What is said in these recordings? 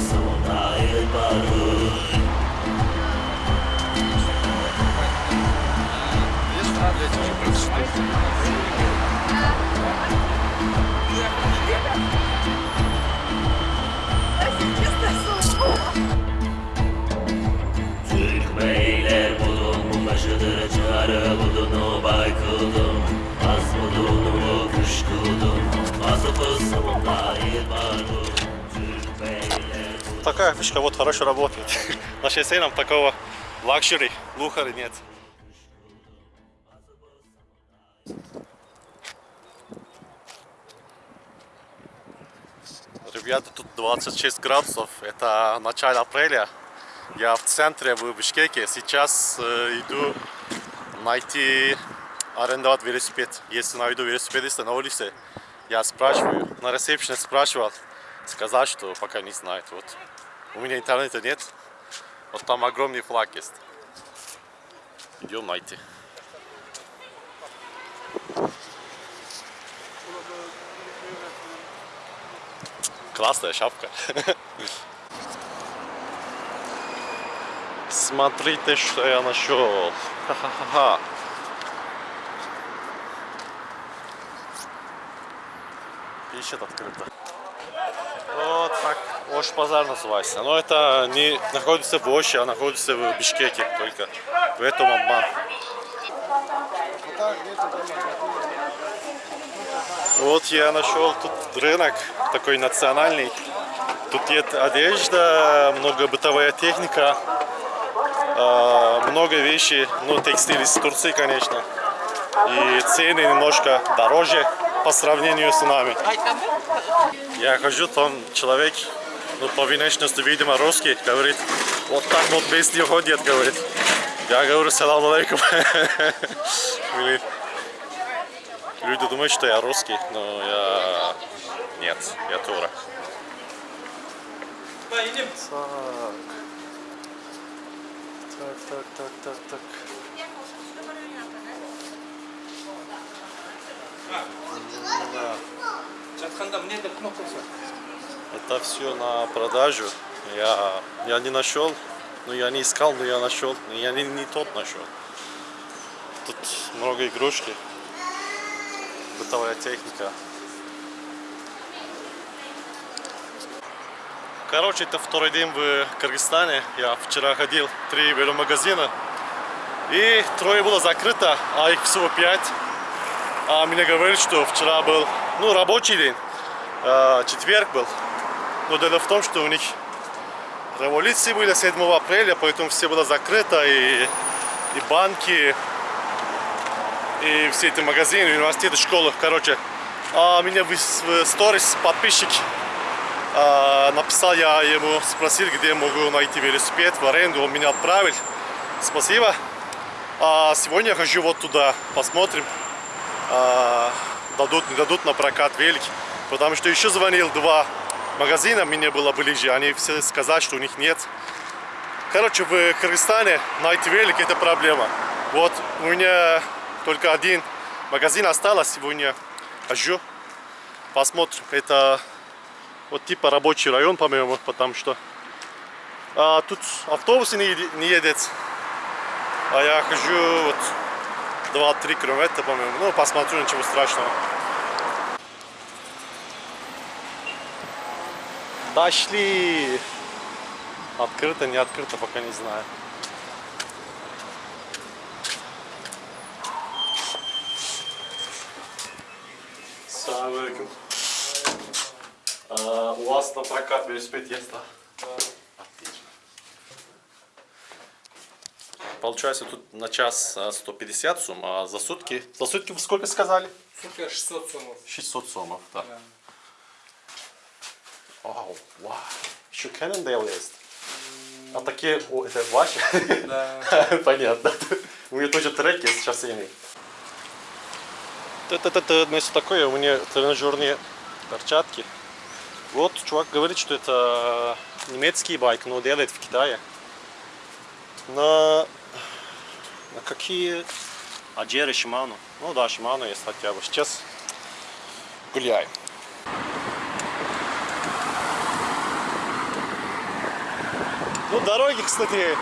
sono il baru Türk beyler budun bu taşıdırıcıları budunu baykıldım Az budunu kış kıldım Bazı fırsatımda Такая фишка вот хорошо работает. На шоссе нам такого luxury, luxury нет. Ребята, тут 26 градусов, это начало апреля. Я в центре, в Бишкеке. Сейчас э, иду найти, арендовать велосипед. Если найду велосипедиста на улице, я спрашиваю, на ресепшене спрашивал, сказал, что пока не знает. Вот. У меня интернета нет, вот там огромный флаг есть. Идем найти. Классная шапка. Смотрите, что я нашел. Ха-ха-ха. Ищет открыто. Вот так Ош базар называется. Но это не находится в Оше, а находится в Бишкеке только. В этом обман. Вот я нашел тут рынок такой национальный. Тут есть одежда, много бытовая техника, а, много вещей, ну текстиль из Турции, конечно. И цены немножко дороже по сравнению с нами. Я хожу, там человек, ну, по внешности, видимо, русский, говорит, вот так вот без нее ходят, говорит. Я говорю, салам алейкум. Люди думают, что я русский, но я... Нет, я турок. Так. Так, так, так, так, Это все на продажу. Я, я не нашел, ну я не искал, но я нашел. Но Я не, не тот нашел. Тут много игрушки. Бытовая техника. Короче, это второй день в Кыргызстане. Я вчера ходил три веломагазина. И трое было закрыто, а их всего пять. А мне говорят, что вчера был, ну, рабочий день. А, четверг был. Но дело в том, что у них революции были 7 апреля, поэтому все было закрыто, и, и банки, и все эти магазины, университеты, школы, короче. А меня в сторис подписчик а, написал, я ему спросил, где могу найти велосипед в аренду, он меня отправил. Спасибо. А сегодня я хожу вот туда, посмотрим, а, дадут, не дадут на прокат велик. Потому что еще звонил два магазина, мне было ближе, они все сказали, что у них нет. Короче, в Кыргызстане найти велик это проблема. Вот у меня только один магазин осталось сегодня. Хожу, посмотрим. Это вот типа рабочий район, по-моему, потому что а, тут автобусы не, не едет. А я хожу вот 2-3 километра, по-моему. Ну, посмотрю, ничего страшного. Дошли! Открыто, не открыто, пока не знаю. Салам. А, у вас на прокат велосипед есть, да? Получается тут на час а, 150 сум, а за сутки... За сутки вы сколько сказали? сутки 600 сомов 600 сомов, да. Вау, вау. Еще Cannondale есть. А такие, о, это ваши? да Понятно. У меня тоже треки с шоссейный. Это значит такое, у меня тренажерные перчатки. Вот чувак говорит, что это немецкий байк, но делает в Китае. На, на какие... Аджеры, Шиману. Ну да, Шиману есть хотя бы. Сейчас гуляем. Ну, дороги, кстати,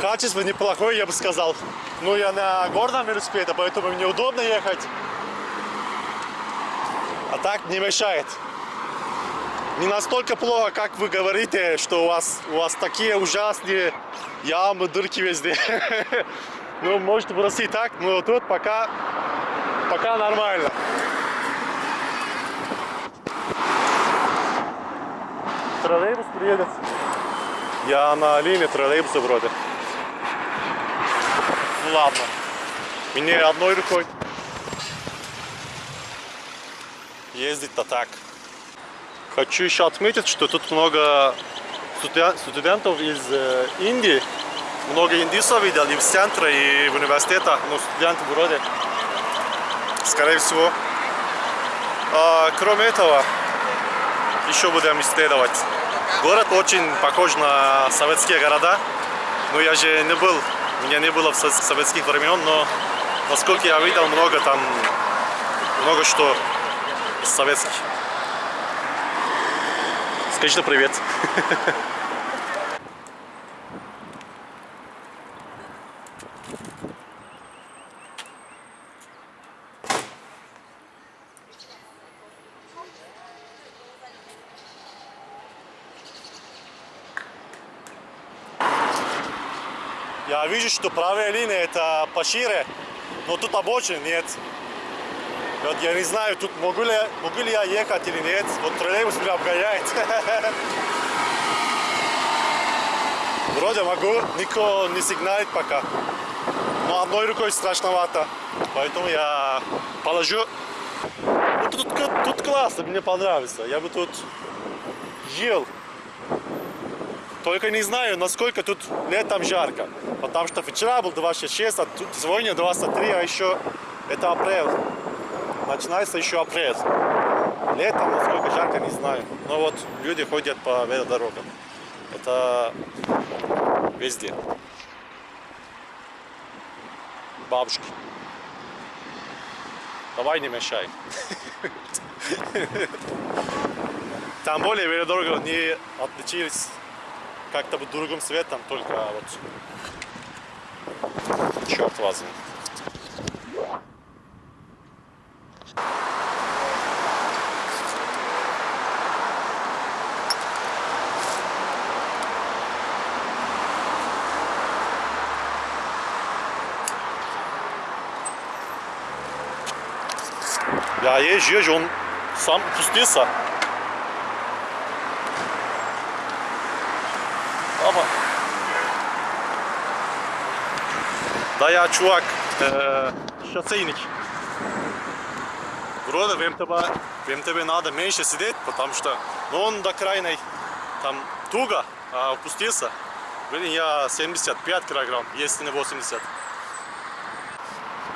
качество неплохое, я бы сказал. Ну, я на горном велосипеде, поэтому мне удобно ехать. А так не мешает. Не настолько плохо, как вы говорите, что у вас, у вас такие ужасные ямы, дырки везде. Ну, может просто и так, но тут пока, пока нормально. Троллейбус приедет. Я на линии троллейбуса вроде. Ну ладно. Мне одной рукой. Ездить-то так. Хочу еще отметить, что тут много студен- студентов из э, Индии. Много индийцев видел и в центре, и в университете. Ну, студенты вроде. Скорее всего. А, кроме этого, еще будем исследовать. Город очень похож на советские города. Но я же не был, меня не было в со- советских времен, но насколько я видел, много там, много что советских. Скажите привет. Я вижу, что правая линия это пошире, но тут обочин нет. Вот я не знаю, тут могу ли, могу ли я ехать или нет. Вот троллейбус меня обгоняет. Вроде могу, никто не сигналит пока. Но одной рукой страшновато. Поэтому я положу. Ну, тут, тут, тут классно, мне понравится. Я бы тут жил. Только не знаю, насколько тут летом жарко. Потому что вчера был 26, а тут сегодня 23, а еще это апрель. Начинается еще апрель. Летом, насколько жарко, не знаю. Но вот люди ходят по велодорогам. Это везде. Бабушки. Давай не мешай. Там более велодорога не отличились как-то другим цветом, только вот черт возьми. Я езжу, езжу, он сам пустился. Ama э, шоссейник. Вроде в МТБ, в МТБ надо меньше сидеть, потому что ну, он до крайней там туго а, опустился. Блин, я 75 килограмм, если не 80.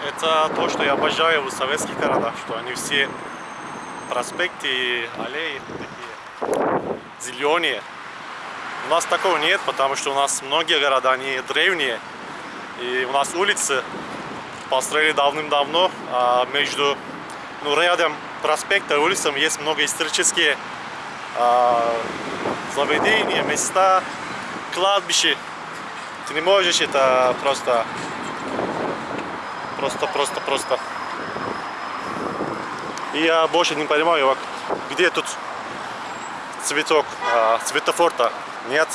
Это то, что я обожаю в советских городах, что они все проспекты, и аллеи такие зеленые. У нас такого нет, потому что у нас многие города, они древние. И у нас улицы построили давным-давно, а между ну, рядом проспекта и улицам есть много исторические а, заведения, места, кладбища. Ты не можешь это просто, просто, просто, просто. И я больше не понимаю, где тут цветок, а, светофор-то нет.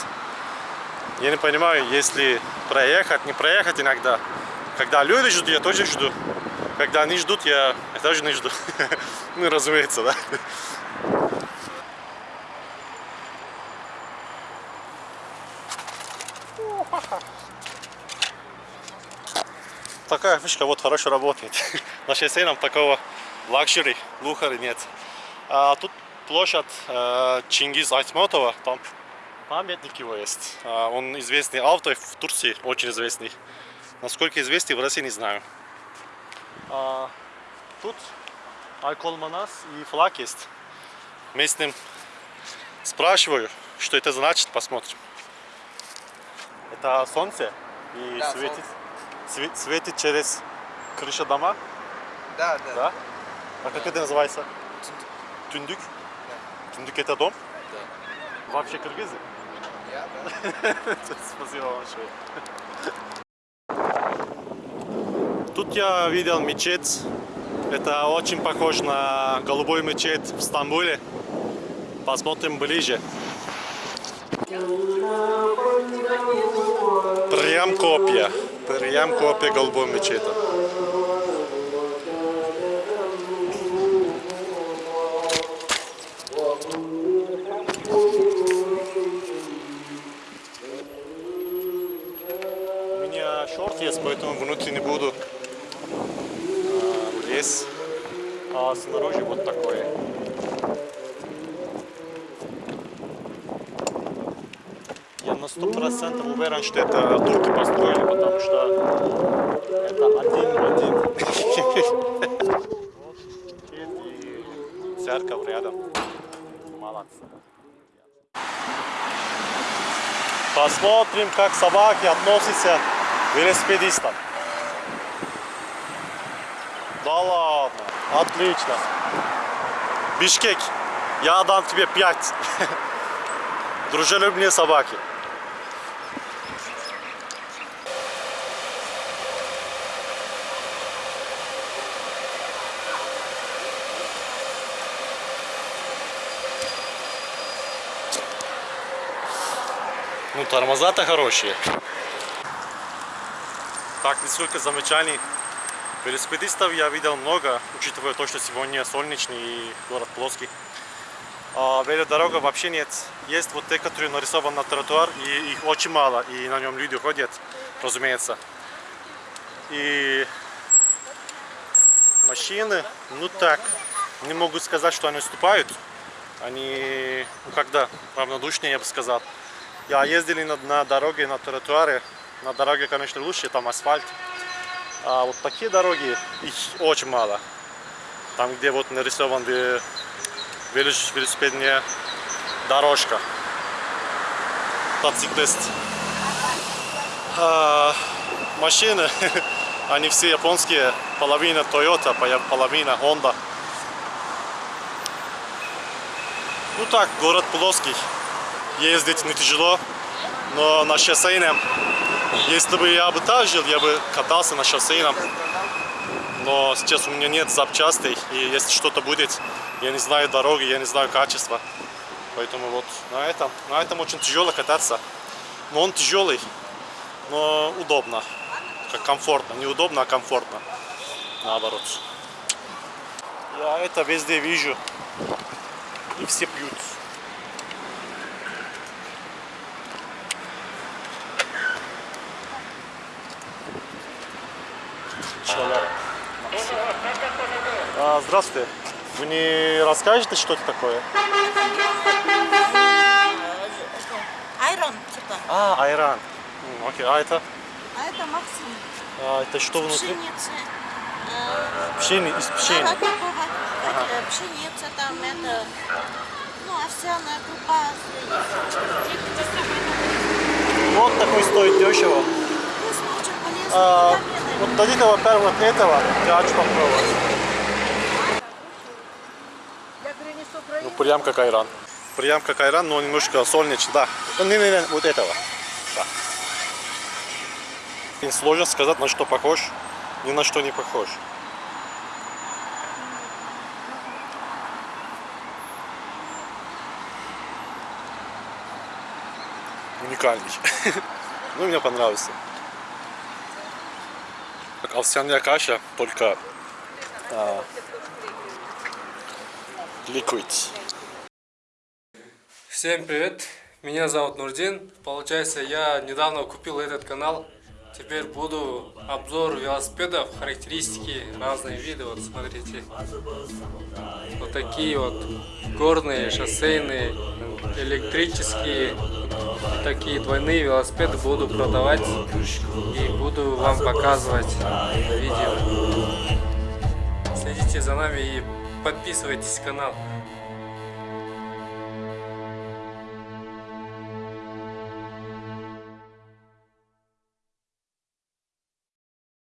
Я не понимаю, если проехать, не проехать иногда. Когда люди ждут, я тоже жду. Когда они ждут, я, я тоже не жду. Ну, разумеется, да. Такая фишка вот хорошо работает. На шоссе нам такого luxury, luxury нет. А тут площадь э, Чингиз Айтматова, там памятник его есть. А, Он известный автор в Турции, очень известный. Насколько известный, в России не знаю. А, тут Айколь Манас и флаг есть. Местным спрашиваю, что это значит, посмотрим. Это солнце и Да, светит, све- светит через крышу дома, Да, да. да? А как это называется? Тюндюк? Тюндюк это дом? Да. Вообще кыргызы? Я, да. Спасибо большое. Тут я видел мечеть. Это очень похож на голубой мечеть в Стамбуле. Посмотрим ближе. Прям копия. Прям копия голубой мечети. У меня шорт есть, поэтому внутри не буду а, лезть. А снаружи вот такое. На сто процентов уверен, что это турки построили, потому что это один в один. И церковь рядом. Молодцы. Посмотрим, как собаки относятся к велосипедистам. Да ладно, отлично. Бишкек, я дам тебе пять. Дружелюбные собаки. Ну, тормоза-то хорошие. Так, несколько замечаний. Велосипедистов я видел много, учитывая то, что сегодня солнечный и город плоский. А велодорога вообще нет. Есть вот те, которые нарисованы на тротуар, и их очень мало, и на нем люди ходят, разумеется. И машины, ну так, не могу сказать, что они уступают. Они, ну когда, равнодушнее, я бы сказал. Я ездили на, на дороге, на тротуаре. На дороге, конечно, лучше, там асфальт. А вот такие дороги, их очень мало. Там, где вот нарисован ве- велос- велосипедная дорожка. Мотоциклист. А, машины, они все японские. Половина Toyota, поло- половина Honda. Ну так, город плоский. Ездить не тяжело, но на шоссейном, если бы я бы так жил, я бы катался на шоссейном. Но сейчас у меня нет запчастей, и если что-то будет, я не знаю дороги, я не знаю качества. Поэтому вот на этом, на этом очень тяжело кататься. Но он тяжелый, но удобно, как комфортно. Не удобно, а комфортно. Наоборот. Я это везде вижу. И все пьют. Человек. А, здравствуйте. Вы не расскажете, что это такое? Айрон, типа. А, айран. Окей, а это? А это Максим. А, это что внутри? Пшеница. Э, Пшени, из пшени. арахисовая, э, Пшеница там это. Ну, овсяная крупа. Вот такой стоит дешево. Полезно. А, вот дадите, во-первых, этого. Я хочу попробовать. Прям как айран. Прям как айран, но немножко солнечный. Да. Не-не-не, вот этого. Да. Сложно сказать, на что похож. Ни на что не похож. Уникальный. Ну, мне понравился. Как овсяная каша, только а, liquid. Всем привет, меня зовут Нурдин. Получается, я недавно купил этот канал. Теперь буду обзор велосипедов, характеристики, разные виды. Вот смотрите. Вот такие вот горные, шоссейные, электрические, такие двойные велосипеды буду продавать и буду вам показывать видео. Следите за нами и подписывайтесь на канал.